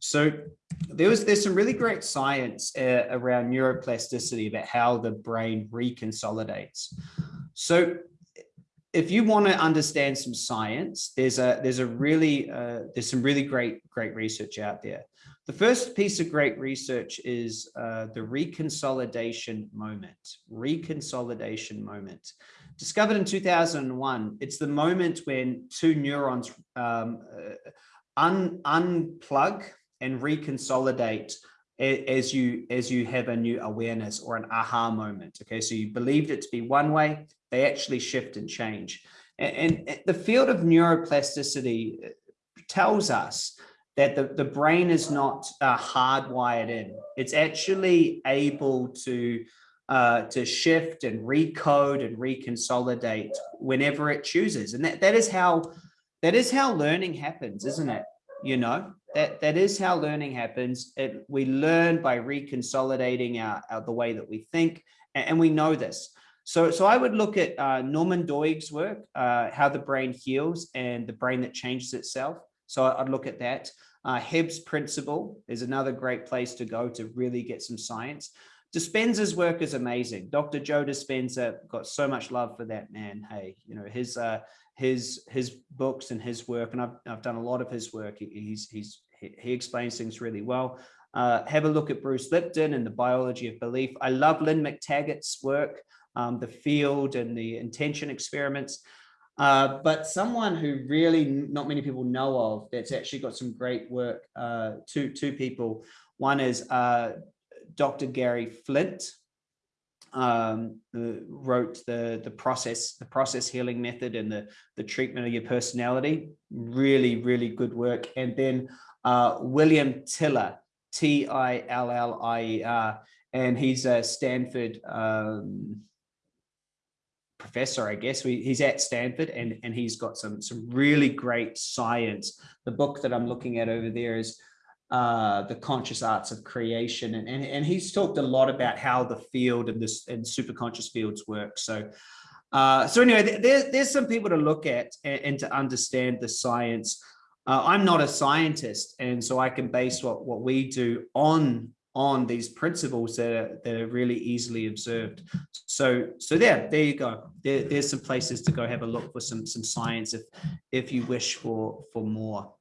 So there was there's some really great science uh, around neuroplasticity about how the brain reconsolidates. So if you want to understand some science, there's a there's a really uh, there's some really great great research out there. The first piece of great research is uh, the reconsolidation moment. Reconsolidation moment. Discovered in 2001, it's the moment when two neurons um, uh, un unplug and reconsolidate as you as you have a new awareness or an aha moment okay? So you believed it to be one way they actually shift and change. And, and the field of neuroplasticity uh, tells us that the, the brain is not uh, hardwired in. It's actually able to uh, to shift and recode and reconsolidate whenever it chooses. And that, that is how that is how learning happens isn't it? You know that that is how learning happens. It, we learn by reconsolidating our, our, the way that we think and, and, we know this. So so i would look at uh, norman doidge's work uh, how the brain heals and the brain that changes itself. So i'd look at that. Uh, Hebb's principle is another great place to go to really get some science Dispenza's work is amazing. Dr. Joe Dispenza got so much love for that man. Hey, you know, his uh, his his books and his work, and I've, I've done a lot of his work. He's he's he explains things really well. Uh, have a look at Bruce Lipton and the biology of belief. I love Lynne McTaggart's work, um, the field and the intention experiments. Uh, but someone who really not many people know of that's actually got some great work, uh, two, two people. One is uh, Dr. Gary Flint, um, wrote the the process the process healing method and the the treatment of your personality. Really really good work. And then uh, William Tiller T-I-L-L-I-E-R and he's a Stanford um, professor I guess. We, he's at Stanford and and he's got some some really great science. The book that I'm looking at over there is uh, the conscious acts of creation. And, and, and he's talked a lot about how the field and this and super conscious fields work. So, uh, so anyway, there, there's some people to look at and, and to understand the science. Uh, I'm not a scientist, and so I can base what, what we do on on these principles that are, that are really easily observed. So, so there, there you go. There, there's some places to go have a look for some some science if if you wish for for more.